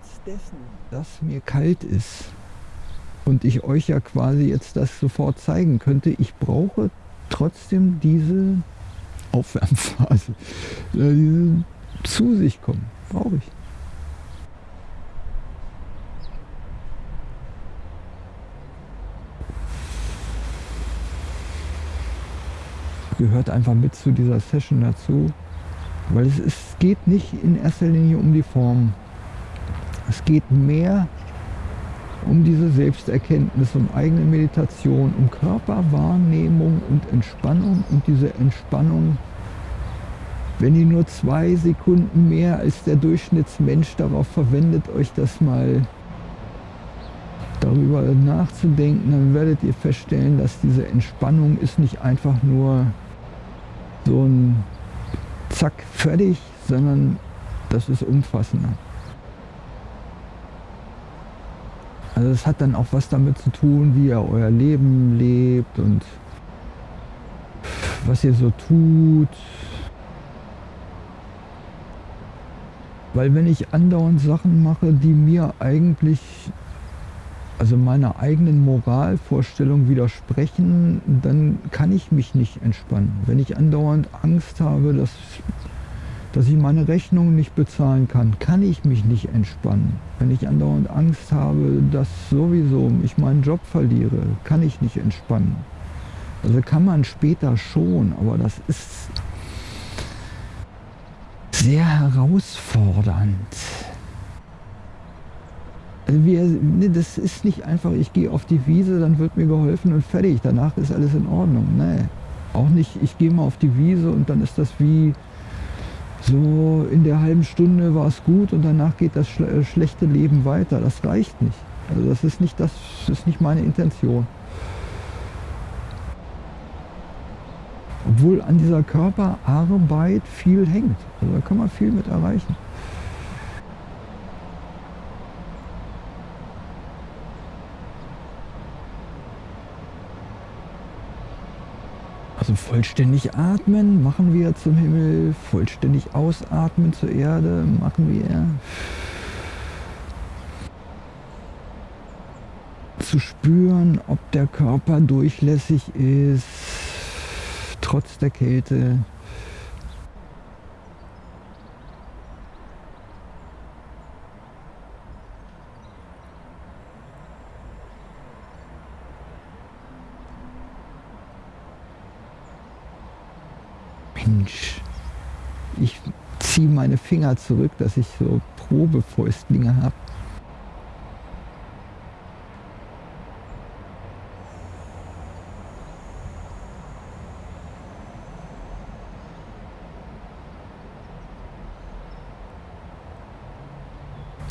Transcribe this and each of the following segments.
trotz dessen, dass mir kalt ist und ich euch ja quasi jetzt das sofort zeigen könnte, ich brauche trotzdem diese Aufwärmphase, äh, diese zu sich kommen, brauche ich. Gehört einfach mit zu dieser Session dazu, weil es, es geht nicht in erster Linie um die Form. Es geht mehr um diese Selbsterkenntnis, um eigene Meditation, um Körperwahrnehmung und Entspannung und diese Entspannung, wenn ihr nur zwei Sekunden mehr als der Durchschnittsmensch darauf verwendet, euch das mal darüber nachzudenken, dann werdet ihr feststellen, dass diese Entspannung ist nicht einfach nur so ein Zack, fertig, sondern das ist umfassender. Also es hat dann auch was damit zu tun, wie ihr euer Leben lebt und was ihr so tut. Weil wenn ich andauernd Sachen mache, die mir eigentlich, also meiner eigenen Moralvorstellung widersprechen, dann kann ich mich nicht entspannen. Wenn ich andauernd Angst habe, dass, dass ich meine Rechnung nicht bezahlen kann, kann ich mich nicht entspannen. Wenn ich andauernd Angst habe, dass sowieso ich meinen Job verliere, kann ich nicht entspannen. Also kann man später schon, aber das ist sehr herausfordernd. Also wir, nee, das ist nicht einfach, ich gehe auf die Wiese, dann wird mir geholfen und fertig. Danach ist alles in Ordnung. Nee, auch nicht, ich gehe mal auf die Wiese und dann ist das wie so in der halben Stunde war es gut und danach geht das schle schlechte Leben weiter. Das reicht nicht. Also das ist nicht, das ist nicht meine Intention. Obwohl an dieser Körperarbeit viel hängt. Also da kann man viel mit erreichen. Also vollständig atmen machen wir zum Himmel, vollständig ausatmen zur Erde machen wir. Zu spüren, ob der Körper durchlässig ist, trotz der Kälte. Mensch, ich ziehe meine Finger zurück, dass ich so Probefäustlinge habe.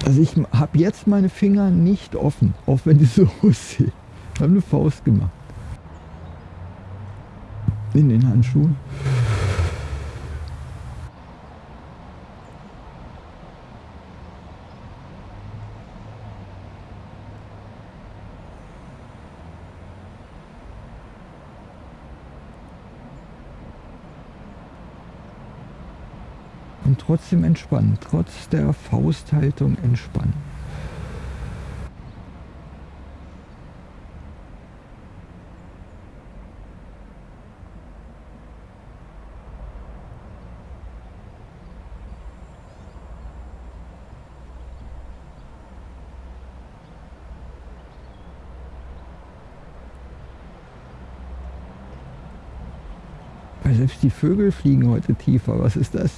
Also ich habe jetzt meine Finger nicht offen, auch wenn die so aussehen. Ich habe eine Faust gemacht. In den Handschuhen. Trotzdem entspannen, trotz der Fausthaltung entspannen. Selbst die Vögel fliegen heute tiefer. Was ist das?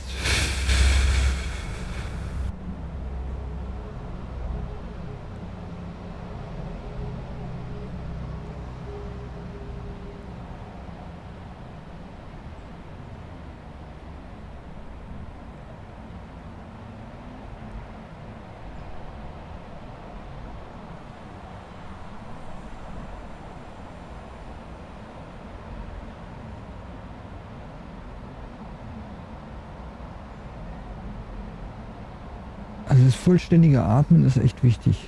Das vollständige Atmen ist echt wichtig.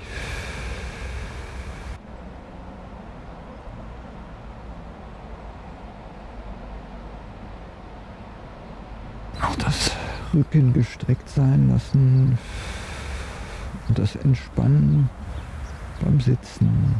Auch das Rücken gestreckt sein lassen. und das Entspannen beim Sitzen.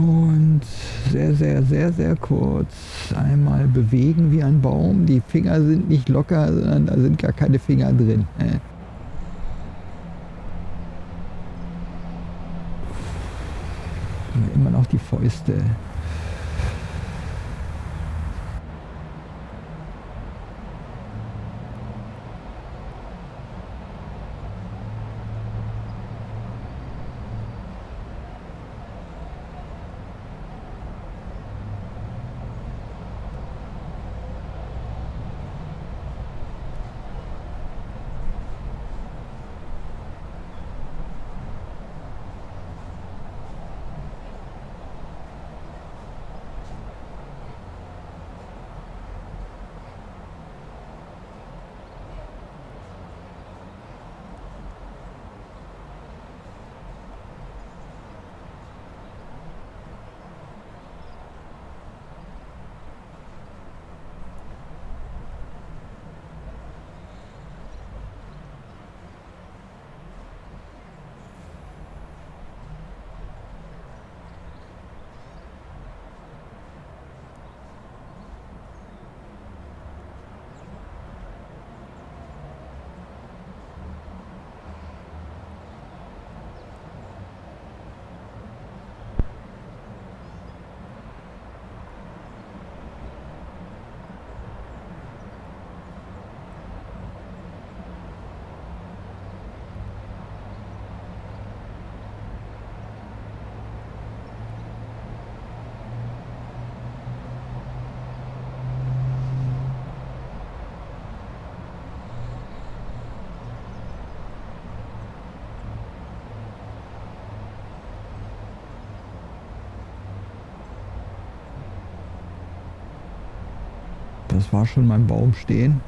Und sehr, sehr, sehr, sehr kurz einmal bewegen wie ein Baum. Die Finger sind nicht locker, sondern da sind gar keine Finger drin. Immer noch die Fäuste. Das war schon mein Baum stehen.